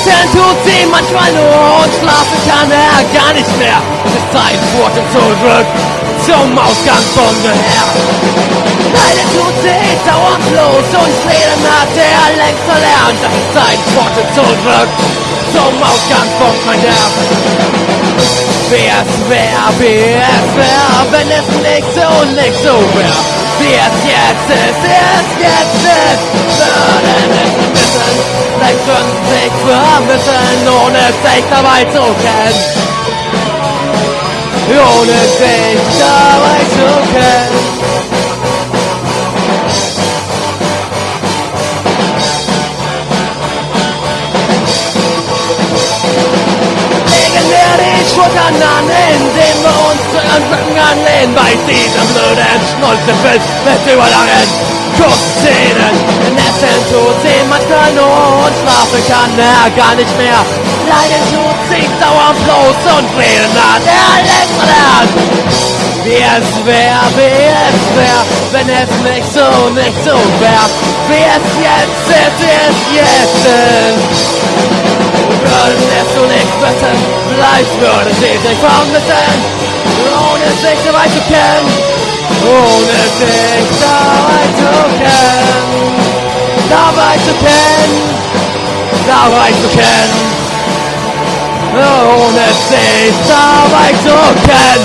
Essen tut sie manchmal nur und schlafen kann er gar nicht mehr. Es ist Zeit, Pforten zurück zum Ausgangspunkt her. Leider tut sie dauernd los und Reden hat er längst verlernt. Es ist Zeit, Pforten zurück zum Ausgangspunkt, mein Herr. Wie es wär, wie es wär, wenn es nicht so, nicht so wär. Wie es jetzt ist, ist jetzt ist, würden es wissen, längst würden sich vermissen, ohne sich dabei zu kennen. Ohne sich dabei zu kennen. legen wir die Schultern an, indem wir ihren Rücken anlehnen. Bei diesem blöden Schnulzenfilm mit überlangen Kurzszenen. In Essen tut sie manchmal nur und schlafen kann er gar nicht mehr. Leiden tut sie dauernd bloß und reden hat er verlernt. Wie es wär, wie es wär, wenn es nicht so, nicht so wär. Wie es jetzt ist, wie es jetzt ist würden es du nicht wissen, vielleicht würde sie sich vermissen, ohne sich dabei zu kennen, ohne sich dabei zu kennen, dabei zu kennen, dabei zu kennen, ohne sich dabei zu kennen.